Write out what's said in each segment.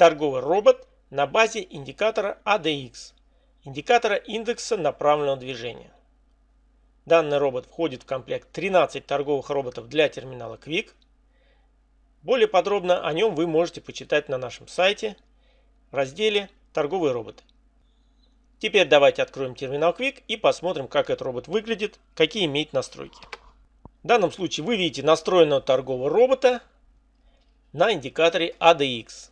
торговый робот на базе индикатора ADX, индикатора индекса направленного движения. Данный робот входит в комплект 13 торговых роботов для терминала Quick. Более подробно о нем вы можете почитать на нашем сайте в разделе «Торговые роботы». Теперь давайте откроем терминал Quick и посмотрим, как этот робот выглядит, какие имеет настройки. В данном случае вы видите настроенного торгового робота на индикаторе ADX.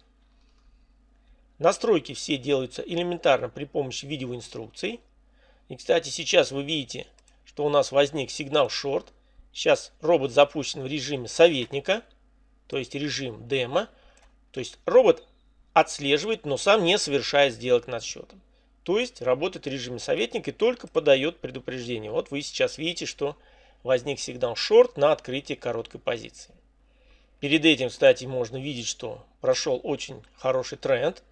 Настройки все делаются элементарно при помощи видеоинструкций. И, кстати, сейчас вы видите, что у нас возник сигнал short. Сейчас робот запущен в режиме советника, то есть режим демо. То есть робот отслеживает, но сам не совершает сделок над счетом. То есть работает в режиме советника и только подает предупреждение. Вот вы сейчас видите, что возник сигнал short на открытие короткой позиции. Перед этим, кстати, можно видеть, что прошел очень хороший тренд.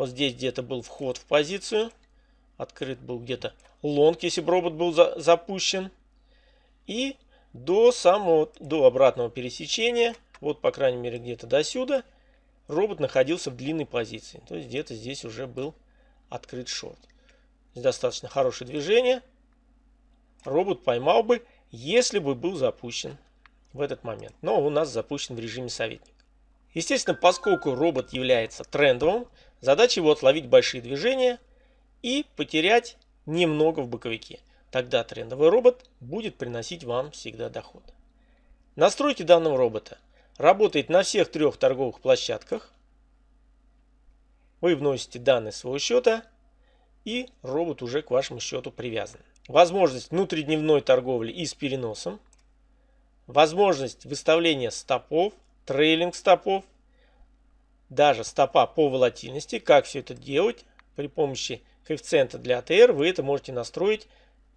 Вот здесь где-то был вход в позицию. Открыт был где-то лонг, если бы робот был за запущен. И до самого, до обратного пересечения, вот по крайней мере где-то до сюда, робот находился в длинной позиции. То есть где-то здесь уже был открыт шорт. Здесь достаточно хорошее движение. Робот поймал бы, если бы был запущен в этот момент. Но у нас запущен в режиме советник. Естественно, поскольку робот является трендовым, задача его отловить большие движения и потерять немного в боковике. Тогда трендовый робот будет приносить вам всегда доход. Настройки данного робота. Работает на всех трех торговых площадках. Вы вносите данные своего счета и робот уже к вашему счету привязан. Возможность внутридневной торговли и с переносом. Возможность выставления стопов трейлинг стопов, даже стопа по волатильности. Как все это делать? При помощи коэффициента для АТР вы это можете настроить.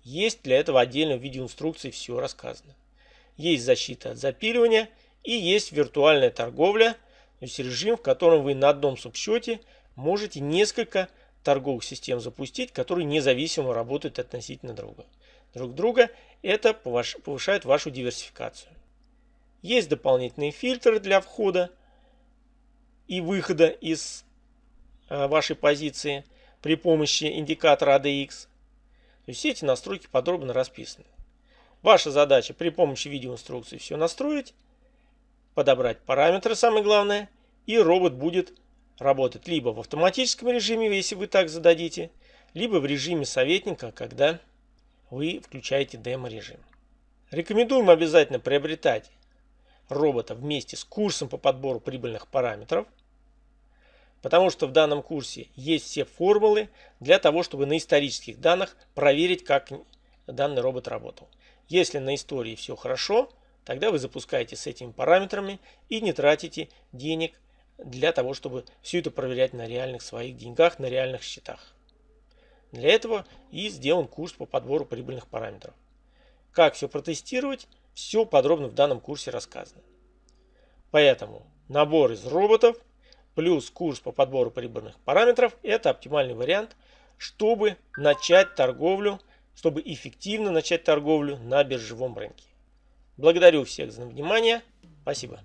Есть для этого отдельно в видеоинструкции все рассказано. Есть защита от запиливания и есть виртуальная торговля, то есть режим, в котором вы на одном субсчете можете несколько торговых систем запустить, которые независимо работают относительно друга. друг друга. Это повышает вашу диверсификацию. Есть дополнительные фильтры для входа и выхода из э, вашей позиции при помощи индикатора ADX. Есть все эти настройки подробно расписаны. Ваша задача при помощи видеоинструкции все настроить, подобрать параметры, самое главное, и робот будет работать либо в автоматическом режиме, если вы так зададите, либо в режиме советника, когда вы включаете демо-режим. Рекомендуем обязательно приобретать робота вместе с курсом по подбору прибыльных параметров. Потому что в данном курсе есть все формулы для того, чтобы на исторических данных проверить, как данный робот работал. Если на истории все хорошо, тогда вы запускаете с этими параметрами и не тратите денег для того, чтобы все это проверять на реальных своих деньгах, на реальных счетах. Для этого и сделан курс по подбору прибыльных параметров. Как все протестировать, все подробно в данном курсе рассказано. Поэтому набор из роботов плюс курс по подбору прибыльных параметров – это оптимальный вариант, чтобы начать торговлю, чтобы эффективно начать торговлю на биржевом рынке. Благодарю всех за внимание. Спасибо.